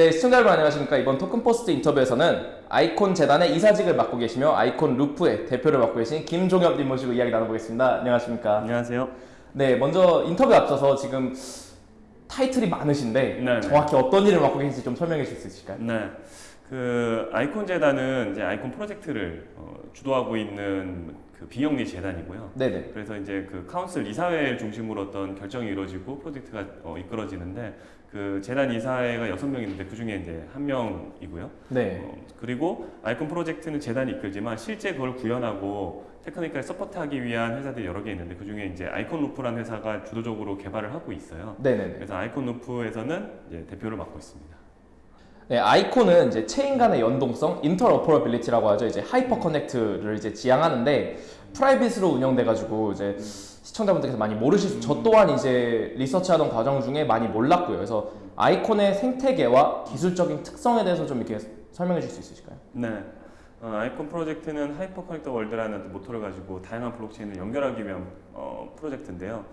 네, 시청자 여러분 안녕하십니까. 이번 토큰포스트 인터뷰에서는 아이콘 재단의 이사직을 맡고 계시며 아이콘 루프의 대표를 맡고 계신 김종협님 모시고 이야기 나눠보겠습니다. 안녕하십니까. 안녕하세요. 네, 먼저 인터뷰 앞서서 지금 타이틀이 많으신데 네, 네. 정확히 어떤 일을 맡고 계신지 좀 설명해 주실 수 있으실까요? 네. 그 아이콘 재단은 이제 아이콘 프로젝트를 어, 주도하고 있는 그 비영리 재단이고요. 네네. 그래서 이제 그 council 이사회를 중심으로 어떤 결정이 이루어지고 프로젝트가 어, 이끌어지는데 그 재단 이사회가 여섯 명 있는데 그 중에 이제 한 명이고요. 네. 어, 그리고 아이콘 프로젝트는 재단이 이끌지만 실제 그걸 구현하고 technical support하기 위한 회사들이 여러 개 있는데 그 중에 이제 아이콘 루프라는 회사가 주도적으로 개발을 하고 있어요. 네네네. 그래서 아이콘 루프에서는 이제 대표를 맡고 있습니다. 네, 아이콘은 이제 체인 간의 연동성, interoperability라고 하죠. 이제 hyperconnect를 이제 지향하는데 private으로 운영돼가지고 이제 시청자분들께서 많이 모르실 수, 저 또한 이제 리서치하던 과정 중에 많이 몰랐고요. 그래서 아이콘의 생태계와 기술적인 특성에 대해서 좀 이렇게 설명해 줄수 있으실까요? 네. 어, 아이콘 프로젝트는 hyperconnect the world라는 모토를 가지고 다양한 블록체인을 연결하기 위한 어, 프로젝트인데요.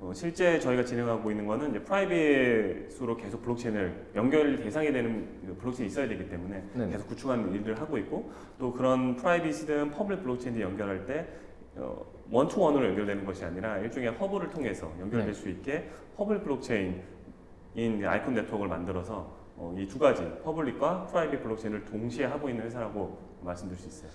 어, 실제 저희가 진행하고 있는 거는 이제 private으로 계속 블록체인을 연결 대상이 되는 그 블록체인이 있어야 되기 때문에 네네. 계속 구축하는 일을 하고 있고 또 그런 private이든 public 블록체인을 연결할 때 어, one-to-one으로 연결되는 것이 아니라 일종의 허브를 통해서 연결될 네. 수 있게 public 블록체인인 아이콘 네트워크를 만들어서 어, 이 두 가지 public과 private 블록체인을 동시에 하고 있는 회사라고 말씀드릴 수 있어요.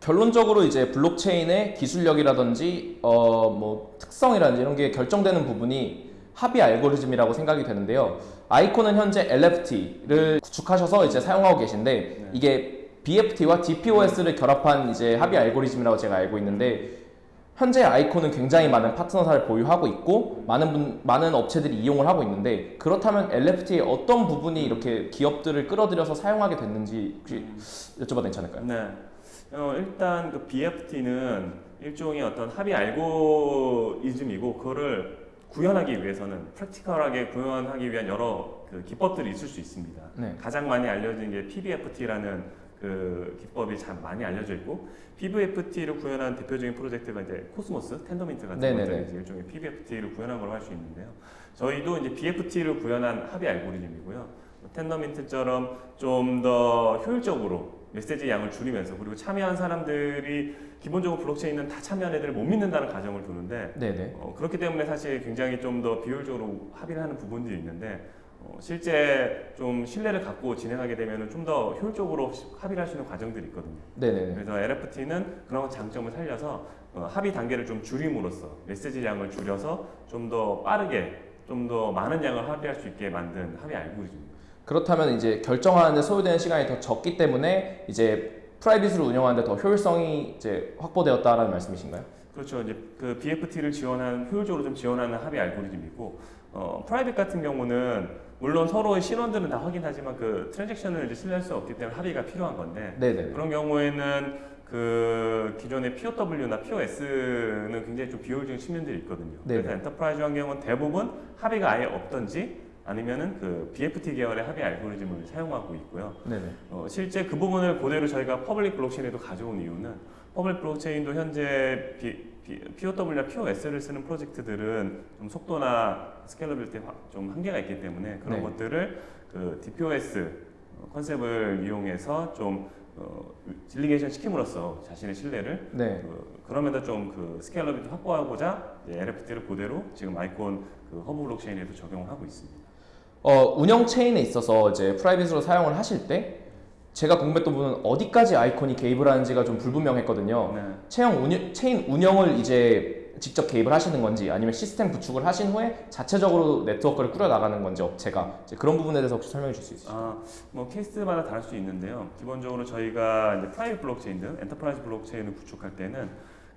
결론적으로 이제 블록체인의 기술력이라든지 어 뭐 특성이라든지 이런 게 결정되는 부분이 합의 알고리즘이라고 생각이 되는데요. 아이콘은 현재 LFT를 구축하셔서 이제 사용하고 계신데 네. 이게 BFT와 DPoS를 결합한 이제 합의 알고리즘이라고 제가 알고 있는데 현재 아이콘은 굉장히 많은 파트너사를 보유하고 있고 많은 분, 많은 업체들이 이용을 하고 있는데 그렇다면 LFT의 어떤 부분이 이렇게 기업들을 끌어들여서 사용하게 됐는지 여쭤봐도 괜찮을까요? 네. 어, 일단 그 BFT는 일종의 어떤 합의 알고리즘이고 그거를 구현하기 위해서는 프랙티컬하게 구현하기 위한 여러 그 기법들이 있을 수 있습니다. 네. 가장 많이 알려진 게 PBFT라는 그 기법이 참 많이 알려져 있고 PBFT를 구현한 대표적인 프로젝트가 이제 코스모스, 텐더민트 같은 네네네. 것들이 이제 일종의 PBFT를 구현한 거라 할 수 있는데요. 저희도 이제 BFT를 구현한 합의 알고리즘이고요. 텐더민트처럼 좀 더 효율적으로 메시지 양을 줄이면서 그리고 참여한 사람들이 기본적으로 블록체인은 다 참여한 애들을 못 믿는다는 가정을 두는데 네네. 어, 그렇기 때문에 사실 굉장히 좀 더 비효율적으로 합의를 하는 부분들이 있는데 어, 실제 좀 신뢰를 갖고 진행하게 되면 좀 더 효율적으로 합의를 할 수 있는 과정들이 있거든요. 네네네. 그래서 LFT는 그런 장점을 살려서 어, 합의 단계를 좀 줄임으로써 메시지 양을 줄여서 좀 더 빠르게 좀 더 많은 양을 합의할 수 있게 만든 합의 알고리즘입니다. 그렇다면 이제 결정하는데 소요되는 시간이 더 적기 때문에 이제 프라이빗으로 운영하는데 더 효율성이 이제 확보되었다라는 말씀이신가요? 그렇죠. 이제 그 BFT를 지원하는 효율적으로 좀 지원하는 합의 알고리즘이고 어, private 같은 경우는 물론 서로의 신원들은 다 확인하지만 그 transaction을 이제 신뢰할 수 없기 때문에 합의가 필요한 건데 네네. 그런 경우에는 그 기존의 POW나 POS는 굉장히 좀 비효율적인 측면들이 있거든요. 네네. 그래서 enterprise 환경은 대부분 합의가 아예 없던지 아니면은 그 BFT 계열의 합의 알고리즘을 사용하고 있고요. 네네. 어, 실제 그 부분을 그대로 저희가 public 블록체인에도 가져온 이유는 public 블록체인도 현재 비, 비, POW나 POS를 쓰는 프로젝트들은 좀 속도나 scalability 좀 한계가 있기 때문에 그런 네. 것들을 그 DPoS concept을 이용해서 좀 어, delegation 시킴으로써 자신의 신뢰를 네. 그, 그러면서 좀 그 scalability 확보하고자 LFT를 그대로 지금 아이콘 그 허브 블록체인에도 적용을 하고 있습니다. 어, 운영 체인에 있어서 이제 private으로 사용을 하실 때 제가 궁금했던 부분은 어디까지 아이콘이 개입을 하는지가 좀 불분명했거든요. 네. 체형 운영, 체인 운영을 이제 직접 개입을 하시는 건지 아니면 시스템 구축을 하신 후에 자체적으로 네트워크를 꾸려 나가는 건지 업체가 그런 부분에 대해서 혹시 설명해 줄 수 있으세요? 아, 뭐 케이스마다 다를 수 있는데요. 기본적으로 저희가 이제 private 블록체인든 enterprise 블록체인을 구축할 때는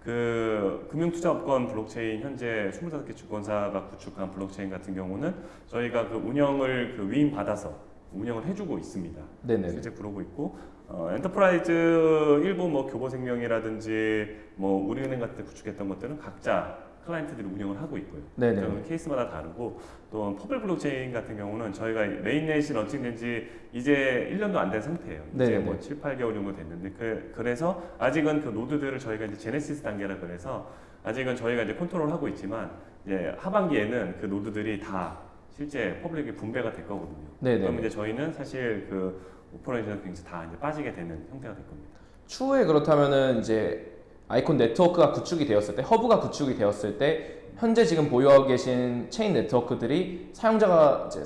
그 금융투자업권 블록체인 현재 25개 증권사가 구축한 블록체인 같은 경우는 저희가 그 운영을 그 위임 받아서 운영을 해주고 있습니다. 네네. 실제 그러고 있고 어, enterprise 일부 뭐 교보생명이라든지 뭐 우리은행 같은 데 구축했던 것들은 각자 클라이언트들이 운영을 하고 있고요. 네네. 그런 케이스마다 다르고 또 public 블록체인 같은 경우는 저희가 mainnet이 launching된 지 이제 1년도 안 된 상태예요. 이제 네네네. 뭐 7, 8개월 정도 됐는데 그, 그래서 아직은 그 노드들을 저희가 이제 genesis 단계라 그래서 아직은 저희가 이제 컨트롤하고 있지만 이제 하반기에는 그 노드들이 다 실제 public에 분배가 될 거거든요. 네네. 그럼 이제 저희는 사실 그 operation 굉장히 다 이제 빠지게 되는 형태가 될 겁니다. 추후에 그렇다면은 이제 아이콘 네트워크가 구축이 되었을 때 허브가 구축이 되었을 때 현재 지금 보유하고 계신 체인 네트워크들이 사용자가 이제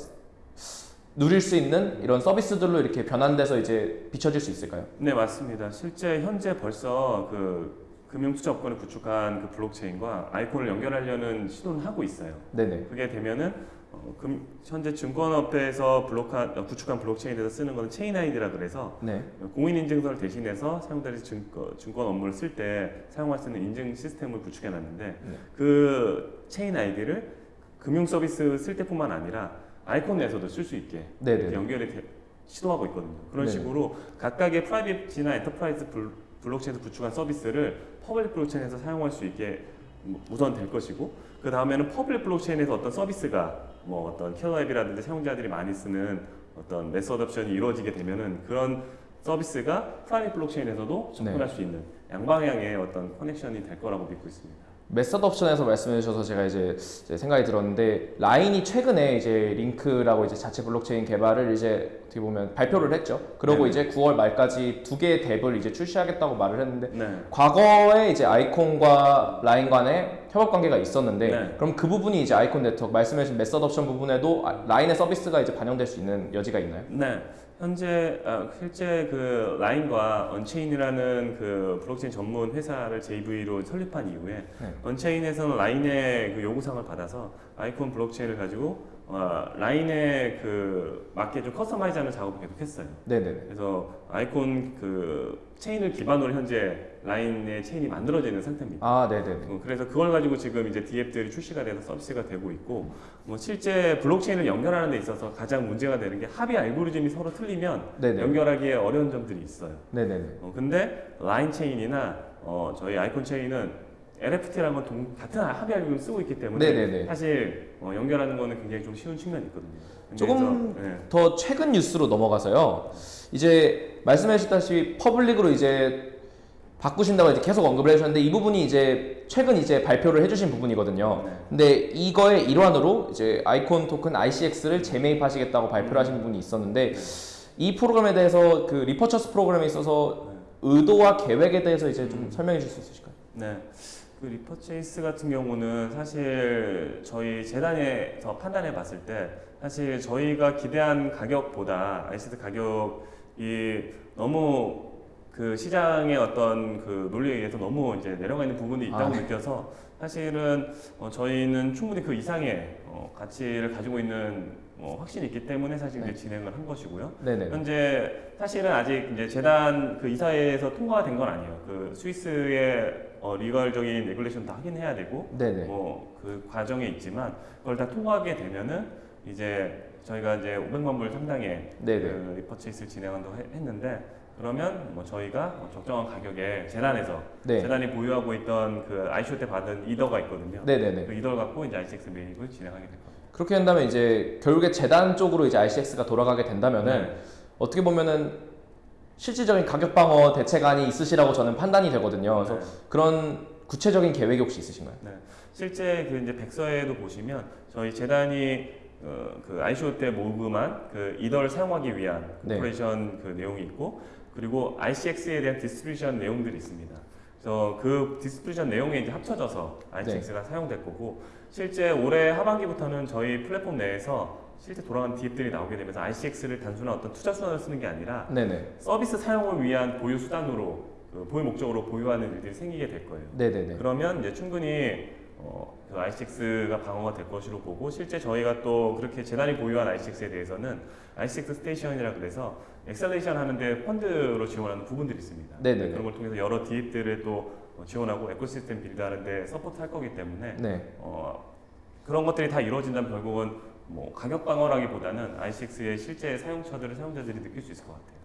누릴 수 있는 이런 서비스들로 이렇게 변환돼서 이제 비춰질 수 있을까요? 네 맞습니다. 실제 현재 벌써 그 금융투자업권을 구축한 그 블록체인과 아이콘을 연결하려는 시도는 하고 있어요. 네네. 그게 되면은 어, 금, 현재 증권업에서 블록한, 어, 구축한 블록체인에서 쓰는 거는 체인 아이디라 그래서 네. 공인인증서를 대신해서 사용자들이 증권, 증권 업무를 쓸 때 사용할 수 있는 인증 시스템을 구축해 놨는데 네. 그 체인 아이디를 금융 서비스 쓸 때뿐만 아니라 아이콘 내에서도 쓸 수 있게 네네. 이렇게 연결이 돼- 시도하고 있거든요. 그런 네네. 식으로 각각의 private이나 enterprise 블- 블록체인에서 구축한 서비스를 public 블록체인에서 사용할 수 있게 뭐 우선 될 것이고 그 다음에는 public 블록체인에서 어떤 서비스가 뭐 어떤 killer app이라든지 사용자들이 많이 쓰는 어떤 mass adoption이 이루어지게 되면은 그런 서비스가 private 블록체인에서도 접근할 네. 수 있는 양방향의 어떤 connection이 될 거라고 믿고 있습니다. mass adoption에서 말씀해 주셔서 제가 이제, 이제 생각이 들었는데 라인이 최근에 이제 링크라고 이제 자체 블록체인 개발을 이제 어떻게 보면 발표를 했죠. 그러고 네네. 이제 9월 말까지 두 개의 dApp을 이제 출시하겠다고 말을 했는데 네. 과거에 이제 아이콘과 라인 간의 협업 관계가 있었는데 네. 그럼 그 부분이 이제 아이콘 네트워크 말씀해주신 mass adoption 부분에도 아- 라인의 서비스가 이제 반영될 수 있는 여지가 있나요? 네. 현재 아, 실제 그 라인과 언체인이라는 그 블록체인 전문 회사를 JV로 설립한 이후에 네. 언체인에서는 라인의 그 요구사항을 받아서 아이콘 블록체인을 가지고 어, 라인에 그 맞게 좀 customize하는 작업을 계속했어요. 네네네. 그래서 아이콘 그 체인을 기반으로 현재 라인의 체인이 만들어져 있는 상태입니다. 아 네네네. 어, 그래서 그걸 가지고 지금 이제 dApp들이 출시가 돼서 서비스가 되고 있고 뭐 실제 블록체인을 연결하는 데 있어서 가장 문제가 되는 게 합의 알고리즘이 서로 틀리면 네네. 연결하기에 어려운 점들이 있어요. 네네네. 어, 근데 라인 체인이나 어, 저희 아이콘 체인은 LFT라는 건 동- 같은 합의 알고리즘 쓰고 있기 때문에 네네네. 사실 어, 연결하는 거는 굉장히 좀 쉬운 측면이 있거든요. 조금 그래서, 네. 더 최근 뉴스로 넘어가서요. 이제 말씀해주셨다시피 public으로 이제 바꾸신다고 이제 계속 언급을 해주셨는데 이 부분이 이제 최근 이제 발표를 해주신 부분이거든요. 네. 근데 이거의 일환으로 이제 아이콘 토큰 ICX를 재매입하시겠다고 발표를 하신 부분이 있었는데 이 프로그램에 대해서 그 repurchase 프로그램에 있어서 의도와 계획에 대해서 이제 좀 설명해 주실 수 있으실까요? 네. 그 repurchase 같은 경우는 사실 저희 재단에서 판단해 봤을 때 사실 저희가 기대한 가격보다 ICX 가격이 너무 그 시장의 어떤 그 논리에 의해서 너무 이제 내려가 있는 부분이 있다고 아, 네. 느껴서 사실은 어, 저희는 충분히 그 이상의 어, 가치를 가지고 있는 어, 확신이 있기 때문에 사실 이제 네. 진행을 한 것이고요. 네네. 현재 사실은 아직 이제 재단 그 이사회에서 통과가 된건 아니에요. 그 스위스의 어, legal적인 regulation 다 확인해야 되고 네네. 뭐그 과정에 있지만 그걸 다 통과하게 되면은 이제 저희가 이제 500만 불 상당의 네네. 그 repurchase를 진행한다고 해- 했는데 그러면 뭐 저희가 뭐 적정한 가격에 재단에서 네. 재단이 보유하고 있던 그 ICO 때 받은 Ether가 있거든요. 네네네. 그 Ether를 갖고 이제 ICX 매입을 진행하게 될 겁니다. 그렇게 된다면 이제 결국에 재단 쪽으로 이제 ICX가 돌아가게 된다면은 네. 어떻게 보면은 실질적인 가격 방어 대책안이 있으시라고 저는 판단이 되거든요. 그래서 네. 그런 구체적인 계획이 혹시 있으신가요? 네. 실제 그 이제 백서에도 보시면 저희 재단이 어, 그 ICO 때 모금한 그 Ether를 사용하기 위한 네. operation 그 내용이 있고 그리고 ICX에 대한 distribution 내용들이 있습니다. 그래서 그 distribution 내용에 이제 합쳐져서 ICX가 네. 사용될 거고 실제 올해 하반기부터는 저희 플랫폼 내에서 실제 돌아간 DApp들이 나오게 되면서 ICX를 단순한 어떤 투자 수단으로 쓰는 게 아니라 네네. 서비스 사용을 위한 보유 수단으로 그 보유 목적으로 보유하는 일들이 생기게 될 거예요. 네네네. 그러면 이제 충분히 어, 그 ICX가 방어가 될 것으로 보고 실제 저희가 또 그렇게 재단이 보유한 ICX에 대해서는 ICX Station이라 그래서 acceleration 하는데 펀드로 지원하는 부분들이 있습니다. 네네네. 그런 걸 통해서 여러 DApp들을 또 어, 지원하고 ecosystem build하는데 support할 거기 때문에 네. 어, 그런 것들이 다 이루어진다면 결국은 뭐 가격 방어라기보다는 ICX의 실제 사용처들을 사용자들이 느낄 수 있을 것 같아요.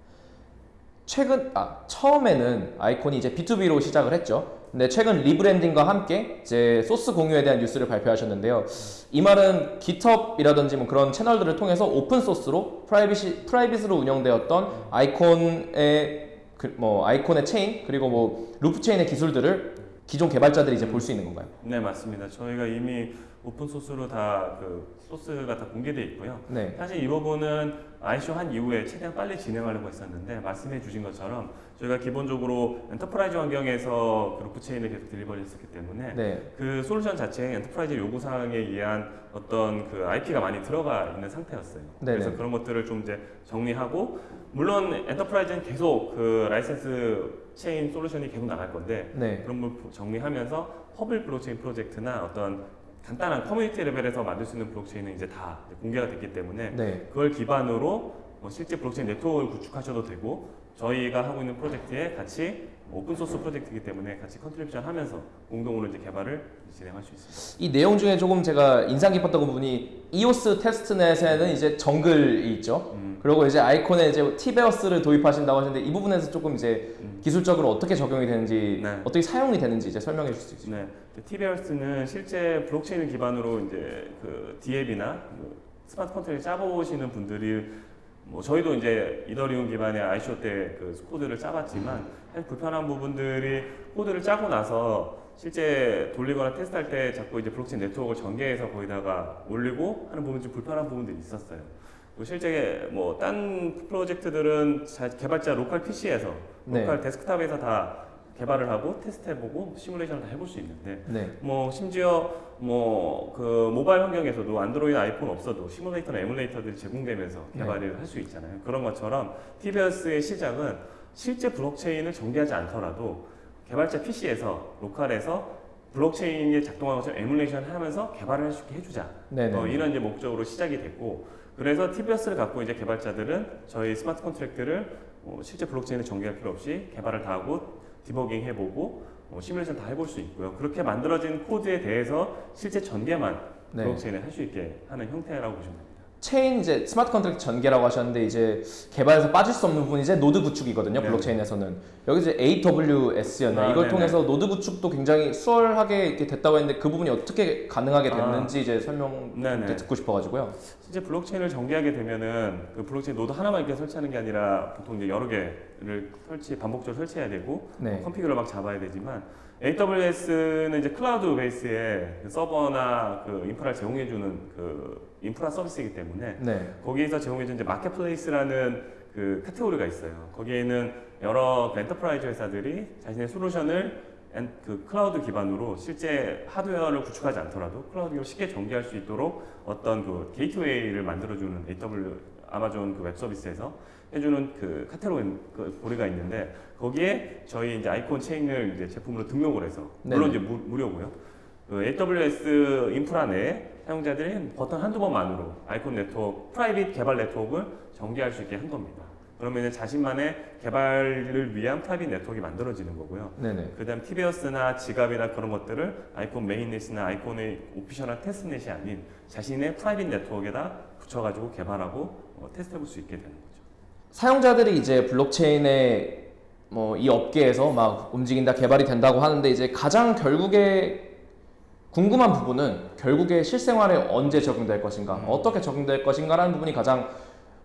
최근 아 처음에는 아이콘이 이제 B2B로 시작을 했죠. 근데 최근 rebranding과 함께 이제 소스 공유에 대한 뉴스를 발표하셨는데요. 이 말은 GitHub이라든지 뭐 그런 채널들을 통해서 오픈 소스로 private이 private으로 운영되었던 아이콘의 그, 뭐 아이콘의 체인 그리고 뭐 루프 체인의 기술들을 기존 개발자들이 이제 볼 수 있는 건가요? 네 맞습니다. 저희가 이미 오픈 소스로 다 그 소스가 다 공개돼 있고요. 네. 사실 이 부분은 ICO 한 이후에 최대한 빨리 진행하려고 했었는데 말씀해 주신 것처럼 저희가 기본적으로 enterprise 환경에서 그 루프체인을 계속 delivery 했었기 때문에 네. 그 솔루션 자체에 enterprise 요구사항에 의한 어떤 그 IP가 많이 들어가 있는 상태였어요. 네네. 그래서 그런 것들을 좀 이제 정리하고 물론 enterprise는 계속 그 라이센스 체인 솔루션이 계속 나갈 건데 네. 그런 걸 정리하면서 public 블록체인 프로젝트나 어떤 간단한 커뮤니티 레벨에서 만들 수 있는 블록체인은 이제 다 공개가 됐기 때문에 네. 그걸 기반으로 뭐 실제 블록체인 네트워크를 구축하셔도 되고 저희가 하고 있는 프로젝트에 같이 오픈 소스 프로젝트이기 때문에 같이 contribution 하면서 공동으로 이제 개발을 진행할 수 있습니다. 이 내용 중에 조금 제가 인상 깊었던 부분이 이오스 testnet에는 이제 정글이 있죠. 음, 그리고 이제 아이콘에 이제 T-Bears를 도입하신다고 하시는데 이 부분에서 조금 이제 음. 기술적으로 어떻게 적용이 되는지 네. 어떻게 사용이 되는지 이제 설명해 주실 수 있어요. 네, T-Bears는 실제 블록체인을 기반으로 이제 그 DApp이나 그 smart contract를 짜보시는 분들이 뭐 저희도 이제 이더리움 기반의 ICO 때그 코드를 짜봤지만 사실 불편한 부분들이 코드를 짜고 나서 실제 돌리거나 테스트할 때 자꾸 이제 블록체인 네트워크를 전개해서 거기다가 올리고 하는 부분 좀 불편한 부분들이 있었어요. 실제 뭐 딴 프로젝트들은 자- 개발자 로컬 PC에서 네. 로컬 데스크탑에서 다 개발을 하고 테스트해보고 시뮬레이션을 다 해볼 수 있는데 네. 뭐 심지어 뭐 그 모바일 환경에서도 안드로이드 아이폰 없어도 시뮬레이터나 에뮬레이터들이 제공되면서 네. 개발을 할수 있잖아요. 그런 것처럼 T-Bears의 시작은 실제 블록체인을 전개하지 않더라도 개발자 PC에서 로컬에서 블록체인이 작동하는 것처럼 에뮬레이션 하면서 개발을 할 수 있게 해주자. 네네. 어, 이런 이제 목적으로 시작이 됐고 그래서 T-Bears를 갖고 이제 개발자들은 저희 smart contract를 어, 실제 블록체인을 전개할 필요 없이 개발을 다 하고 디버깅 해보고 어, 시뮬레이션 다 해볼 수 있고요. 그렇게 만들어진 코드에 대해서 실제 전개만 네. 블록체인을 할수 있게 하는 형태라고 보시면 됩니다. 체인 이제 smart contract 전개라고 하셨는데 이제 개발에서 빠질 수 없는 부분이 이제 노드 구축이거든요. 네. 블록체인에서는 여기 이제 AWS였나 아, 이걸 네네. 통해서 노드 구축도 굉장히 수월하게 이렇게 됐다고 했는데 그 부분이 어떻게 가능하게 아. 됐는지 이제 설명. 듣고 싶어가지고요. 실제 블록체인을 전개하게 되면은 그 블록체인 노드 하나만 이렇게 설치하는 게 아니라 보통 이제 여러 개를 설치 반복적으로 설치해야 되고 네. config를 막 잡아야 되지만 AWS는 이제 클라우드 base의 그 서버나 그 인프라를 제공해주는 그 인프라 서비스이기 때문에 네. 거기에서 제공해주는 이제 marketplace라는 그 카테고리가 있어요. 거기에는 여러 그 enterprise 회사들이 자신의 솔루션을 en- 그 클라우드 기반으로 실제 하드웨어를 구축하지 않더라도 클라우드 기반으로 쉽게 전개할 수 있도록 어떤 그 게이트웨이를 만들어주는 AW 아마존 그 웹 서비스에서 해주는 그 카테고리가 있는데 거기에 저희 이제 아이콘 체인을 이제 제품으로 등록을 해서 물론 네네. 이제 무, 무료고요. 그 AWS 인프라 내에 사용자들이 버튼 한두 번만으로 아이콘 네트워크, private 개발 네트워크를 전개할 수 있게 한 겁니다. 그러면 자신만의 개발을 위한 private 네트워크가 만들어지는 거고요. 그 다음 DApps나 지갑이나 그런 것들을 아이콘 mainnet이나 아이콘의 official한 testnet이 아닌 자신의 private 네트워크에다 붙여가지고 개발하고 어, 테스트해볼 수 있게 되는 거죠. 사용자들이 이제 블록체인의 뭐 이 업계에서 막 움직인다 개발이 된다고 하는데 이제 가장 결국에 궁금한 부분은 결국에 실생활에 언제 적용될 것인가 음. 어떻게 적용될 것인가 라는 부분이 가장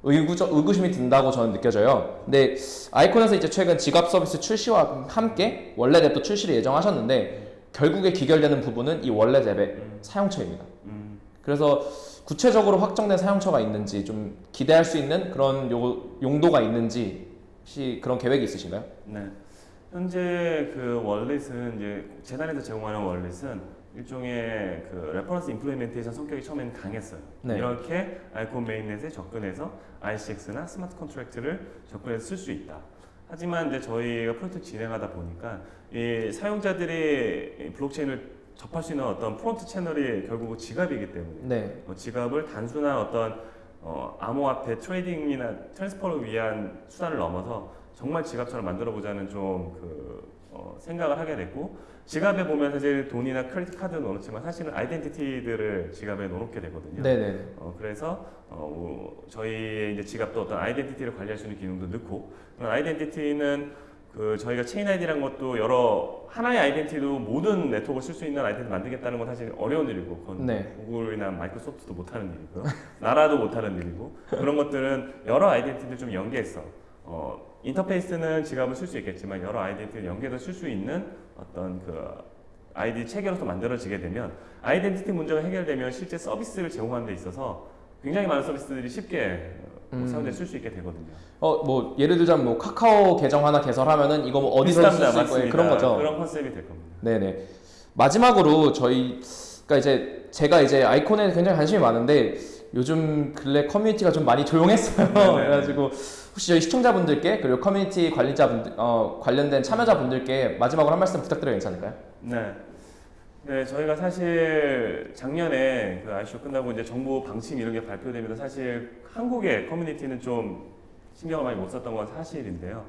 의구적, 의구심이 든다고 저는 느껴져요. 근데 아이콘에서 이제 최근 지갑 서비스 출시와 함께 원래 앱도 출시를 예정하셨는데 결국에 귀결되는 부분은 이 원래 앱의 음. 사용처입니다. 음, 그래서 구체적으로 확정된 사용처가 있는지 좀 기대할 수 있는 그런 요, 용도가 있는지 혹시 그런 계획이 있으신가요? 네. 현재 그 wallet은 이제 재단에서 제공하는 wallet은 일종의 그 reference implementation 성격이 처음에는 강했어요. 네. 이렇게 아이콘 mainnet에 접근해서 ICX나 smart contract를 접근해서 쓸 수 있다. 하지만 이제 저희가 프로젝트 진행하다 보니까 이 사용자들이 이 블록체인을 접할 수 있는 어떤 front 채널이 결국 지갑이기 때문에 네. 어, 지갑을 단순한 어떤 어, 암호화폐 trading이나 transfer를 위한 수단을 넘어서 정말 지갑처럼 만들어 보자는 좀 그 어, 생각을 하게 됐고 지갑에 보면 사실 돈이나 credit card 넣어놓지만 사실은 identity들을 지갑에 넣어놓게 되거든요. 네네. 어, 그래서 어, 저희 이제 지갑도 어떤 identity를 관리할 수 있는 기능도 넣고 그런 identity는 그 저희가 체인 아이디라는 것도 여러 하나의 identity도 모든 네트워크를 쓸 수 있는 identity 만들겠다는 건 사실 어려운 일이고 그건 네. 구글이나 마이크로소프트도 못하는 일이고요 나라도 못하는 일이고 그런 것들은 여러 identity를 좀 연계해서 어, 인터페이스는 지갑을 쓸 수 있겠지만 여러 아이덴티티를 연계해서 쓸 수 있는 어떤 그 아이디 체계로서 만들어지게 되면 아이덴티티 문제가 해결되면 실제 서비스를 제공하는 데 있어서 굉장히 많은 서비스들이 쉽게 어, 음. 사용돼 쓸수 있게 되거든요. 어 뭐 예를 들자면 뭐 카카오 계정 하나 개설하면은 이거 뭐 어디서 쓸 비슷합니다. 수 있고. 그런 거죠. 그런 컨셉이 될 겁니다. 네네. 마지막으로 저희 그러니까 이제 제가 이제 아이콘에 굉장히 관심이 많은데 요즘 근래 커뮤니티가 좀 많이 조용했어요. 네네. 그래가지고 혹시 저희 시청자분들께 그리고 커뮤니티 관리자분들 어, 관련된 참여자분들께 마지막으로 한 말씀 부탁드려도 괜찮을까요? 네. 네, 저희가 사실 작년에 그 ICO 끝나고 이제 정부 방침 이런 게 발표되면서 사실 한국의 커뮤니티는 좀 신경을 많이 못 썼던 건 사실인데요.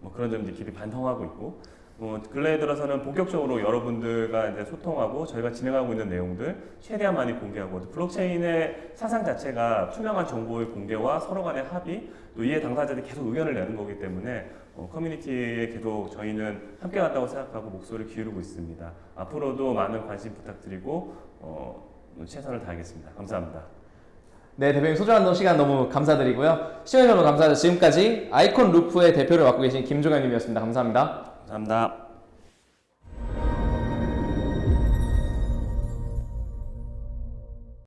뭐 그런 점 이제 깊이 반성하고 있고, 뭐 근래에 들어서는 본격적으로 여러분들과 이제 소통하고 저희가 진행하고 있는 내용들 최대한 많이 공개하고 또 블록체인의 사상 자체가 투명한 정보의 공개와 서로 간의 합의 또 이해 당사자들이 계속 의견을 내는 거기 때문에 어, 커뮤니티에 계속 저희는 함께 간다고 생각하고 목소리를 기울이고 있습니다. 앞으로도 많은 관심 부탁드리고 어, 최선을 다하겠습니다. 감사합니다. 네 대표님 소중한 시간 너무 감사드리고요. 시청해주셔서 감사합니다. 지금까지 아이콘 루프의 대표를 맡고 계신 김종현님이었습니다. 감사합니다. 감사합니다.